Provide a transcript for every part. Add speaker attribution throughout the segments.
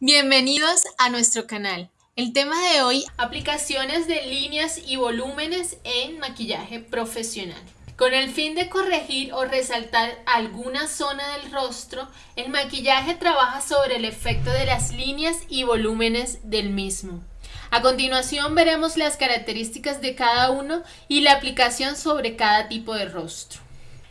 Speaker 1: Bienvenidos a nuestro canal. El tema de hoy, aplicaciones de líneas y volúmenes en maquillaje profesional. Con el fin de corregir o resaltar alguna zona del rostro, el maquillaje trabaja sobre el efecto de las líneas y volúmenes del mismo. A continuación veremos las características de cada uno y la aplicación sobre cada tipo de rostro.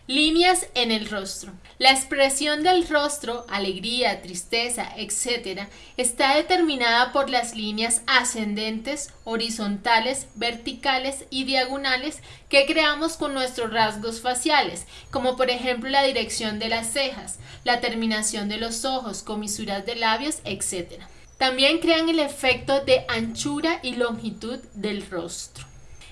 Speaker 1: Líneas en el rostro. La expresión del rostro, alegría, tristeza, etc., está determinada por las líneas ascendentes, horizontales, verticales y diagonales que creamos con nuestros rasgos faciales, como por ejemplo la dirección de las cejas, la terminación de los ojos, comisuras de labios, etc. También crean el efecto de anchura y longitud del rostro.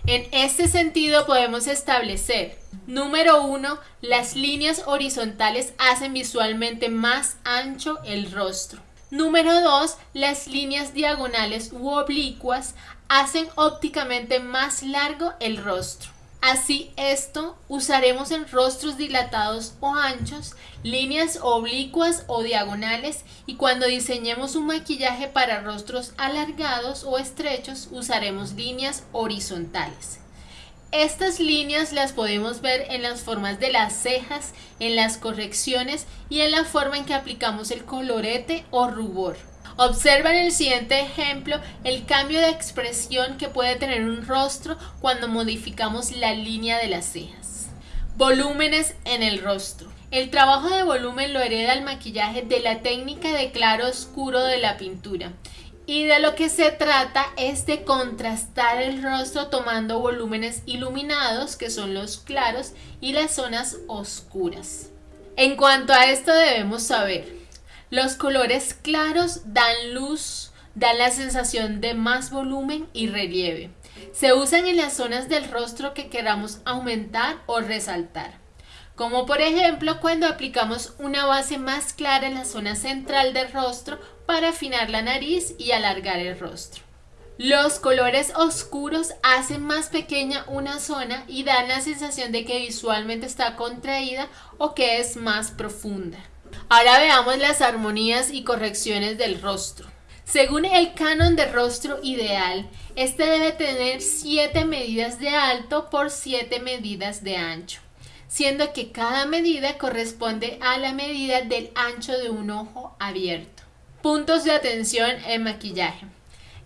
Speaker 1: En este sentido podemos establecer, número uno, las líneas horizontales hacen visualmente más ancho el rostro. Número 2. Las líneas diagonales u oblicuas hacen ópticamente más largo el rostro. Así esto usaremos en rostros dilatados o anchos, líneas oblicuas o diagonales y cuando diseñemos un maquillaje para rostros alargados o estrechos usaremos líneas horizontales. Estas líneas las podemos ver en las formas de las cejas, en las correcciones y en la forma en que aplicamos el colorete o rubor. Observa en el siguiente ejemplo el cambio de expresión que puede tener un rostro cuando modificamos la línea de las cejas. Volúmenes en el rostro. El trabajo de volumen lo hereda el maquillaje de la técnica de claro oscuro de la pintura. Y de lo que se trata es de contrastar el rostro tomando volúmenes iluminados, que son los claros, y las zonas oscuras. En cuanto a esto debemos saber los colores claros dan luz, dan la sensación de más volumen y relieve. Se usan en las zonas del rostro que queramos aumentar o resaltar. Como por ejemplo cuando aplicamos una base más clara en la zona central del rostro para afinar la nariz y alargar el rostro. Los colores oscuros hacen más pequeña una zona y dan la sensación de que visualmente está contraída o que es más profunda. Ahora veamos las armonías y correcciones del rostro. Según el canon de rostro ideal, este debe tener 7 medidas de alto por 7 medidas de ancho, siendo que cada medida corresponde a la medida del ancho de un ojo abierto. Puntos de atención en maquillaje.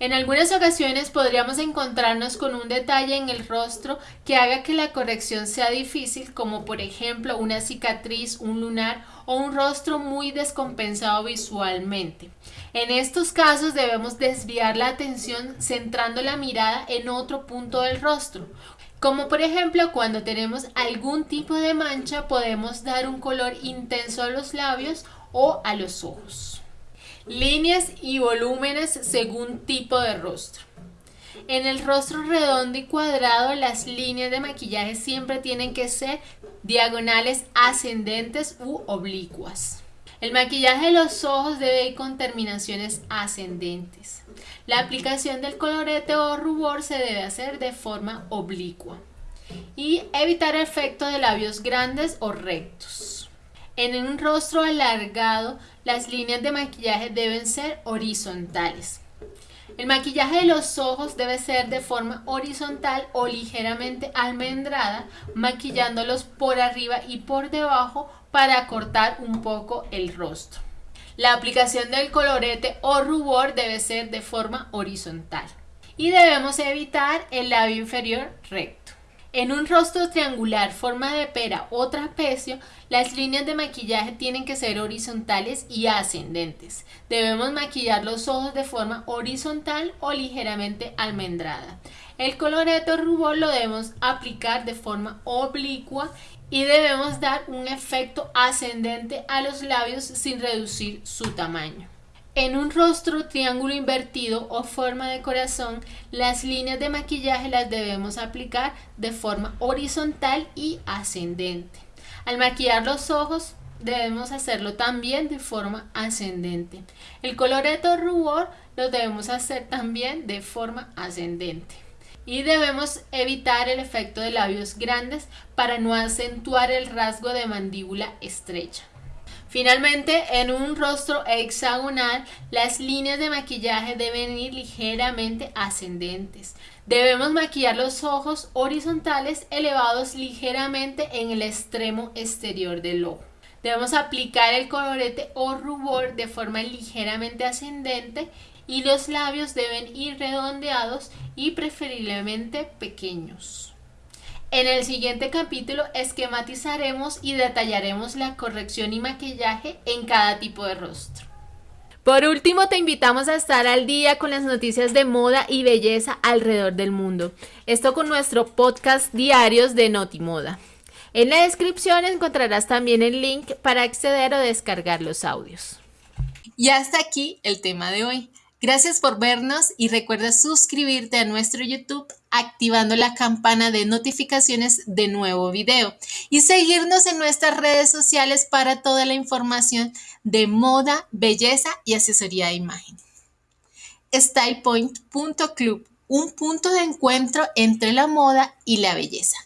Speaker 1: En algunas ocasiones podríamos encontrarnos con un detalle en el rostro que haga que la corrección sea difícil, como por ejemplo una cicatriz, un lunar o un rostro muy descompensado visualmente. En estos casos debemos desviar la atención centrando la mirada en otro punto del rostro. Como por ejemplo cuando tenemos algún tipo de mancha podemos dar un color intenso a los labios o a los ojos. Líneas y volúmenes según tipo de rostro. En el rostro redondo y cuadrado, las líneas de maquillaje siempre tienen que ser diagonales ascendentes u oblicuas. El maquillaje de los ojos debe ir con terminaciones ascendentes. La aplicación del colorete o rubor se debe hacer de forma oblicua. Y evitar el efecto de labios grandes o rectos. En un rostro alargado, las líneas de maquillaje deben ser horizontales. El maquillaje de los ojos debe ser de forma horizontal o ligeramente almendrada, maquillándolos por arriba y por debajo para cortar un poco el rostro. La aplicación del colorete o rubor debe ser de forma horizontal. Y debemos evitar el labio inferior recto. En un rostro triangular, forma de pera o trapecio, las líneas de maquillaje tienen que ser horizontales y ascendentes. Debemos maquillar los ojos de forma horizontal o ligeramente almendrada. El coloreto rubor lo debemos aplicar de forma oblicua y debemos dar un efecto ascendente a los labios sin reducir su tamaño. En un rostro triángulo invertido o forma de corazón, las líneas de maquillaje las debemos aplicar de forma horizontal y ascendente. Al maquillar los ojos, debemos hacerlo también de forma ascendente. El coloreto rubor lo debemos hacer también de forma ascendente. Y debemos evitar el efecto de labios grandes para no acentuar el rasgo de mandíbula estrecha. Finalmente, en un rostro hexagonal, las líneas de maquillaje deben ir ligeramente ascendentes. Debemos maquillar los ojos horizontales elevados ligeramente en el extremo exterior del ojo. Debemos aplicar el colorete o rubor de forma ligeramente ascendente y los labios deben ir redondeados y preferiblemente pequeños. En el siguiente capítulo esquematizaremos y detallaremos la corrección y maquillaje en cada tipo de rostro. Por último, te invitamos a estar al día con las noticias de moda y belleza alrededor del mundo. Esto con nuestro podcast diarios de Notimoda. En la descripción encontrarás también el link para acceder o descargar los audios.
Speaker 2: Y hasta aquí el tema de hoy. Gracias por vernos y recuerda suscribirte a nuestro YouTube activando la campana de notificaciones de nuevo video y seguirnos en nuestras redes sociales para toda la información de moda, belleza y asesoría de imagen. StylePoint.club, un punto de encuentro entre la moda y la belleza.